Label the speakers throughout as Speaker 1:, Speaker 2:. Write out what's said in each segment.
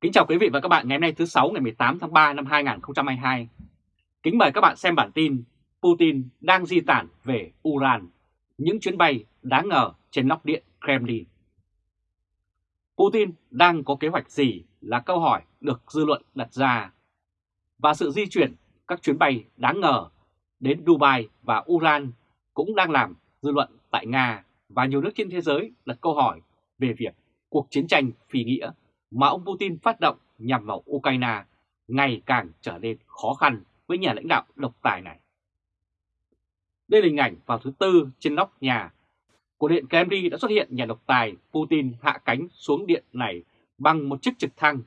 Speaker 1: Kính chào quý vị và các bạn ngày hôm nay thứ 6 ngày 18 tháng 3 năm 2022. Kính mời các bạn xem bản tin Putin đang di tản về Uran, những chuyến bay đáng ngờ trên nóc điện Kremlin. Putin đang có kế hoạch gì là câu hỏi được dư luận đặt ra. Và sự di chuyển các chuyến bay đáng ngờ đến Dubai và Uran cũng đang làm dư luận tại Nga và nhiều nước trên thế giới đặt câu hỏi về việc cuộc chiến tranh phi nghĩa mà ông Putin phát động nhằm vào Ukraine ngày càng trở nên khó khăn với nhà lãnh đạo độc tài này. Đây là hình ảnh vào thứ Tư trên nóc nhà của Điện Kremlin đã xuất hiện nhà độc tài Putin hạ cánh xuống điện này bằng một chiếc trực thăng.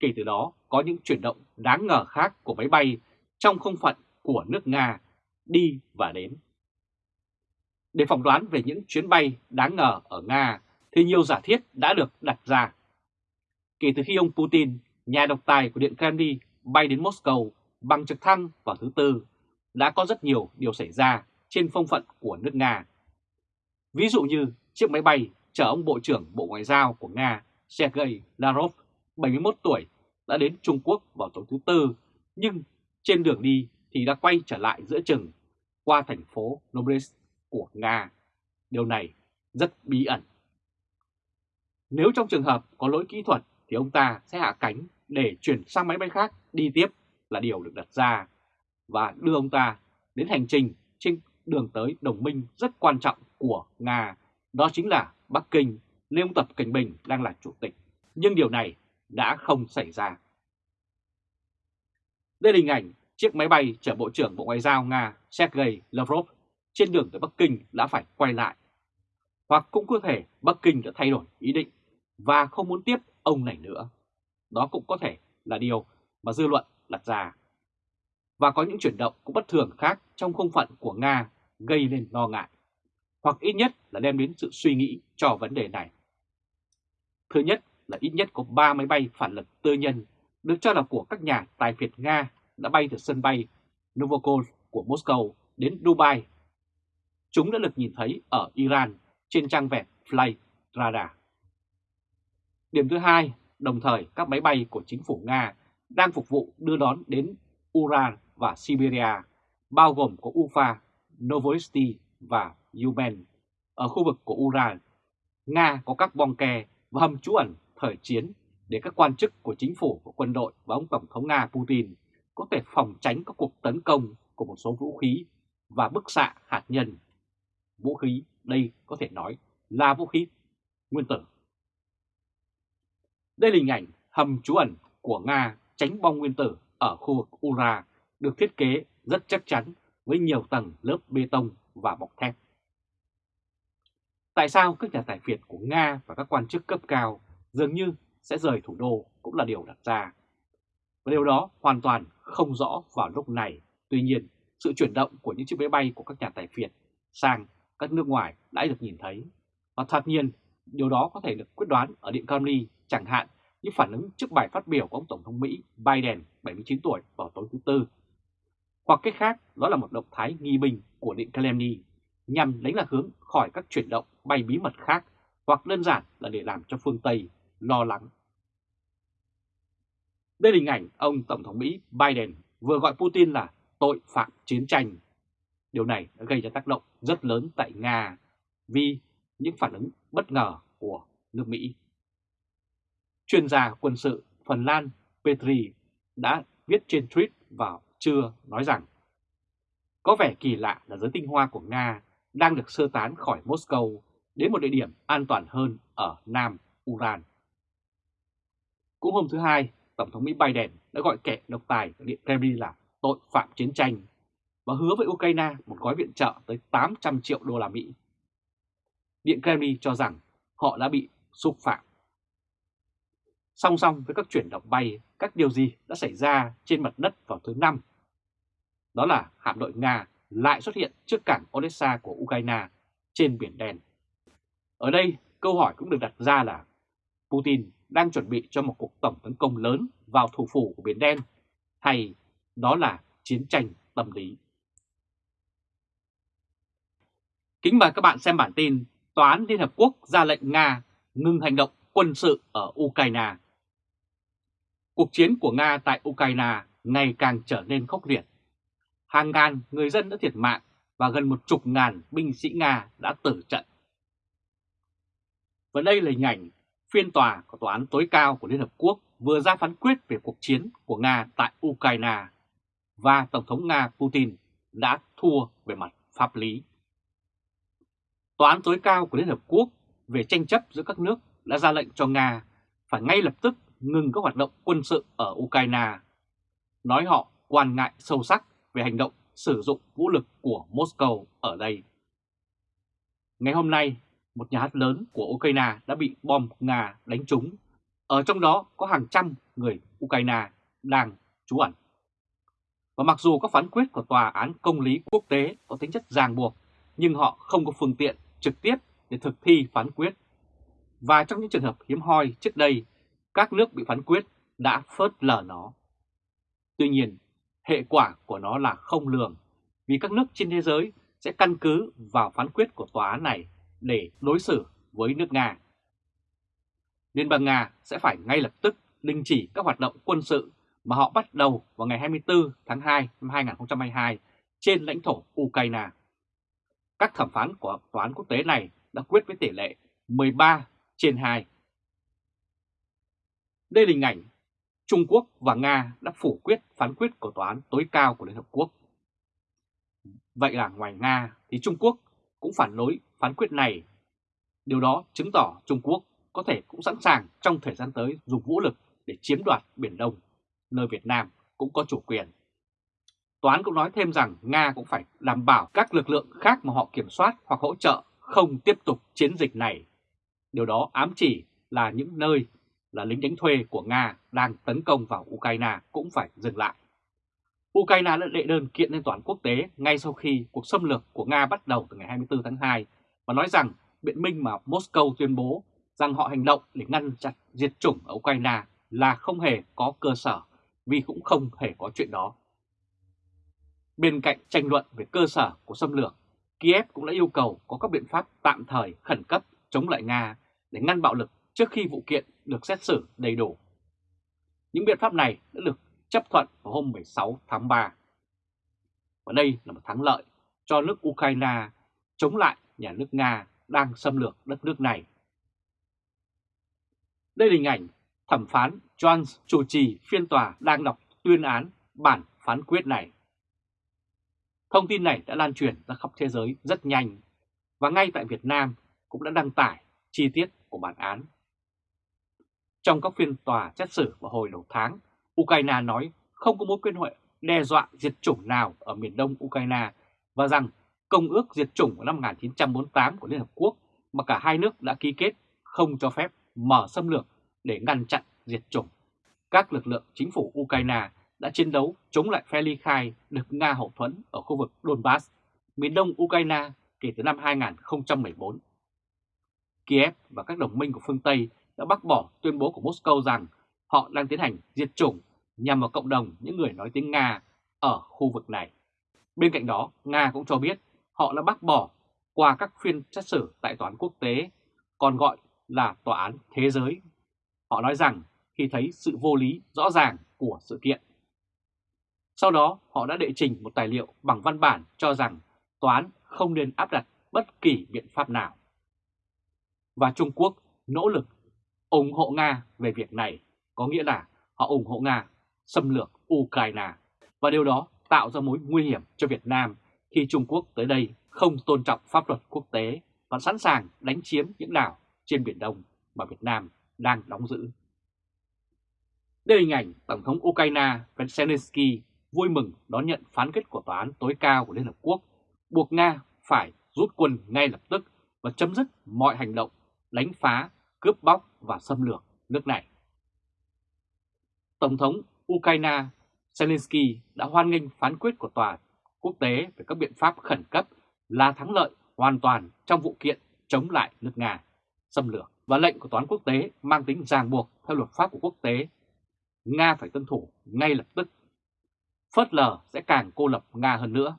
Speaker 1: Kể từ đó, có những chuyển động đáng ngờ khác của máy bay trong không phận của nước Nga đi và đến. Để phỏng đoán về những chuyến bay đáng ngờ ở Nga thì nhiều giả thiết đã được đặt ra. Kể từ khi ông Putin, nhà độc tài của Điện Kremlin, bay đến Moscow bằng trực thăng vào thứ Tư, đã có rất nhiều điều xảy ra trên phong phận của nước Nga. Ví dụ như chiếc máy bay chở ông Bộ trưởng Bộ Ngoại giao của Nga Sergei Lavrov, 71 tuổi, đã đến Trung Quốc vào tối thứ Tư, nhưng trên đường đi thì đã quay trở lại giữa chừng qua thành phố Novosibirsk của Nga. Điều này rất bí ẩn. Nếu trong trường hợp có lỗi kỹ thuật thì ông ta sẽ hạ cánh để chuyển sang máy bay khác đi tiếp là điều được đặt ra và đưa ông ta đến hành trình trên đường tới đồng minh rất quan trọng của Nga, đó chính là Bắc Kinh, nơi ông Tập Cảnh Bình đang là chủ tịch. Nhưng điều này đã không xảy ra. Đây là hình ảnh chiếc máy bay chở Bộ trưởng Bộ Ngoại giao Nga Sergei Lavrov trên đường tới Bắc Kinh đã phải quay lại. Hoặc cũng có thể Bắc Kinh đã thay đổi ý định và không muốn tiếp ông này nữa. Đó cũng có thể là điều mà dư luận đặt ra. Và có những chuyển động cũng bất thường khác trong không phận của Nga gây nên lo ngại, hoặc ít nhất là đem đến sự suy nghĩ cho vấn đề này. Thứ nhất là ít nhất có 3 máy bay phản lực tư nhân được cho là của các nhà tài phiệt Nga đã bay từ sân bay Novokol của Moscow đến Dubai. Chúng đã được nhìn thấy ở Iran trên trang web Flight Radar. Điểm thứ hai, đồng thời các máy bay của chính phủ Nga đang phục vụ đưa đón đến Uran và Siberia, bao gồm có Ufa, Novosti và Yumen. Ở khu vực của Uran, Nga có các bong kè và hầm trú ẩn thời chiến để các quan chức của chính phủ của quân đội và ông Tổng thống Nga Putin có thể phòng tránh các cuộc tấn công của một số vũ khí và bức xạ hạt nhân. Vũ khí đây có thể nói là vũ khí nguyên tử. Đây là hình ảnh hầm trú ẩn của Nga tránh bom nguyên tử ở khu vực Ura được thiết kế rất chắc chắn với nhiều tầng lớp bê tông và bọc thép. Tại sao các nhà tài phiệt của Nga và các quan chức cấp cao dường như sẽ rời thủ đô cũng là điều đặt ra. Và điều đó hoàn toàn không rõ vào lúc này. Tuy nhiên, sự chuyển động của những chiếc máy bay của các nhà tài phiệt sang các nước ngoài đã được nhìn thấy. Và thật nhiên, điều đó có thể được quyết đoán ở Điện Kremlin chẳng hạn như phản ứng trước bài phát biểu của ông Tổng thống Mỹ Biden 79 tuổi vào tối thứ Tư. Hoặc cách khác, đó là một động thái nghi binh của Điện Kremlin nhằm đánh lạc hướng khỏi các chuyển động bay bí mật khác hoặc đơn giản là để làm cho phương Tây lo lắng. Đây là hình ảnh ông Tổng thống Mỹ Biden vừa gọi Putin là tội phạm chiến tranh. Điều này đã gây ra tác động rất lớn tại Nga vì những phản ứng bất ngờ của nước Mỹ. Chuyên gia quân sự Phần Lan Petri đã viết trên tweet vào trưa nói rằng có vẻ kỳ lạ là giới tinh hoa của Nga đang được sơ tán khỏi Moscow đến một địa điểm an toàn hơn ở Nam Uran. Cũng hôm thứ Hai, Tổng thống Mỹ Biden đã gọi kẻ độc tài Điện Kremlin là tội phạm chiến tranh và hứa với Ukraine một gói viện trợ tới 800 triệu đô la Mỹ. Điện Kremlin cho rằng họ đã bị xúc phạm. Song song với các chuyển động bay, các điều gì đã xảy ra trên mặt đất vào thứ Năm? Đó là hạm đội Nga lại xuất hiện trước cảng Odessa của Ukraine trên Biển Đen. Ở đây, câu hỏi cũng được đặt ra là Putin đang chuẩn bị cho một cuộc tổng tấn công lớn vào thủ phủ của Biển Đen hay đó là chiến tranh tâm lý. Kính mời các bạn xem bản tin Tòa án Liên Hợp Quốc ra lệnh Nga ngừng hành động quân sự ở Ukraine. Cuộc chiến của Nga tại Ukraine ngày càng trở nên khốc liệt. Hàng ngàn người dân đã thiệt mạng và gần một chục ngàn binh sĩ Nga đã tử trận. Và đây là hình ảnh phiên tòa của Tòa án tối cao của Liên Hợp Quốc vừa ra phán quyết về cuộc chiến của Nga tại Ukraine và Tổng thống Nga Putin đã thua về mặt pháp lý. Tòa án tối cao của Liên Hợp Quốc về tranh chấp giữa các nước đã ra lệnh cho Nga phải ngay lập tức ngừng các hoạt động quân sự ở Ukraine, nói họ quan ngại sâu sắc về hành động sử dụng vũ lực của Moscow ở đây. Ngày hôm nay, một nhà hát lớn của Ukraine đã bị bom Nga đánh trúng, ở trong đó có hàng trăm người Ukraine đang trú ẩn. Và mặc dù các phán quyết của Tòa án Công lý Quốc tế có tính chất ràng buộc, nhưng họ không có phương tiện trực tiếp để thực thi phán quyết. Và trong những trường hợp hiếm hoi trước đây, các nước bị phán quyết đã phớt lờ nó. Tuy nhiên, hệ quả của nó là không lường, vì các nước trên thế giới sẽ căn cứ vào phán quyết của tòa án này để đối xử với nước Nga. Liên bang Nga sẽ phải ngay lập tức đình chỉ các hoạt động quân sự mà họ bắt đầu vào ngày 24 tháng 2 năm 2022 trên lãnh thổ Ukraine. Các thẩm phán của tòa án quốc tế này đã quyết với tỷ lệ 13 trên 2. Đây là hình ảnh Trung Quốc và Nga đã phủ quyết phán quyết của tòa án tối cao của Liên Hợp Quốc. Vậy là ngoài Nga thì Trung Quốc cũng phản đối phán quyết này. Điều đó chứng tỏ Trung Quốc có thể cũng sẵn sàng trong thời gian tới dùng vũ lực để chiếm đoạt Biển Đông, nơi Việt Nam cũng có chủ quyền. Toán cũng nói thêm rằng Nga cũng phải đảm bảo các lực lượng khác mà họ kiểm soát hoặc hỗ trợ không tiếp tục chiến dịch này. Điều đó ám chỉ là những nơi là lính đánh thuê của Nga đang tấn công vào Ukraine cũng phải dừng lại. Ukraine đã đệ đơn kiện lên tòa án quốc tế ngay sau khi cuộc xâm lược của Nga bắt đầu từ ngày 24 tháng 2 và nói rằng biện minh mà Moscow tuyên bố rằng họ hành động để ngăn chặn diệt chủng ở Ukraine là không hề có cơ sở vì cũng không hề có chuyện đó. Bên cạnh tranh luận về cơ sở của xâm lược, Kiev cũng đã yêu cầu có các biện pháp tạm thời khẩn cấp chống lại Nga để ngăn bạo lực trước khi vụ kiện được xét xử đầy đủ. Những biện pháp này đã được chấp thuận vào hôm 16 tháng 3. Và đây là một thắng lợi cho nước Ukraine chống lại nhà nước Nga đang xâm lược đất nước này. Đây là hình ảnh thẩm phán Jones chủ trì phiên tòa đang đọc tuyên án bản phán quyết này. Thông tin này đã lan truyền ra khắp thế giới rất nhanh và ngay tại Việt Nam cũng đã đăng tải chi tiết của bản án. Trong các phiên tòa xét xử vào hồi đầu tháng, Ukraine nói không có mối quan hệ đe dọa diệt chủng nào ở miền đông Ukraine và rằng Công ước diệt chủng của năm 1948 của Liên Hợp Quốc mà cả hai nước đã ký kết không cho phép mở xâm lược để ngăn chặn diệt chủng. Các lực lượng chính phủ Ukraine đã chiến đấu chống lại phe ly khai được Nga hậu thuẫn ở khu vực Donbass, miền đông Ukraine kể từ năm 2014. Kiev và các đồng minh của phương Tây đã bác bỏ tuyên bố của Moscow rằng họ đang tiến hành diệt chủng nhằm vào cộng đồng những người nói tiếng Nga ở khu vực này. Bên cạnh đó, Nga cũng cho biết họ đã bác bỏ qua các phiên xét xử tại tòa án quốc tế, còn gọi là tòa án thế giới. Họ nói rằng khi thấy sự vô lý rõ ràng của sự kiện. Sau đó, họ đã đệ trình một tài liệu bằng văn bản cho rằng tòa án không nên áp đặt bất kỳ biện pháp nào. Và Trung Quốc nỗ lực ủng hộ Nga về việc này, có nghĩa là họ ủng hộ Nga xâm lược Ukraine. Và điều đó tạo ra mối nguy hiểm cho Việt Nam khi Trung Quốc tới đây không tôn trọng pháp luật quốc tế và sẵn sàng đánh chiếm những đảo trên Biển Đông mà Việt Nam đang đóng giữ. Đây là hình ảnh Tổng thống Ukraine Zelensky vui mừng đón nhận phán kết của Tòa án tối cao của Liên Hợp Quốc buộc Nga phải rút quân ngay lập tức và chấm dứt mọi hành động đánh phá, cướp bóc và xâm lược nước này. Tổng thống Ukraine Zelensky đã hoan nghênh phán quyết của Tòa quốc tế về các biện pháp khẩn cấp là thắng lợi hoàn toàn trong vụ kiện chống lại nước Nga, xâm lược và lệnh của toán quốc tế mang tính ràng buộc theo luật pháp của quốc tế. Nga phải tuân thủ ngay lập tức. Phớt lờ sẽ càng cô lập Nga hơn nữa.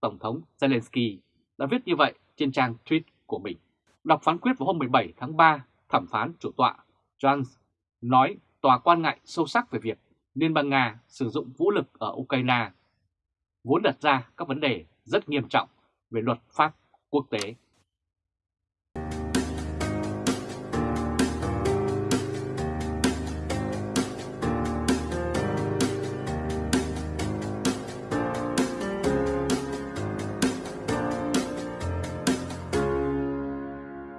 Speaker 1: Tổng thống Zelensky đã viết như vậy trên trang tweet của mình. Đọc phán quyết vào hôm 17 tháng 3, thẩm phán chủ tọa Jones nói tòa quan ngại sâu sắc về việc Liên bang Nga sử dụng vũ lực ở Ukraine, vốn đặt ra các vấn đề rất nghiêm trọng về luật pháp quốc tế.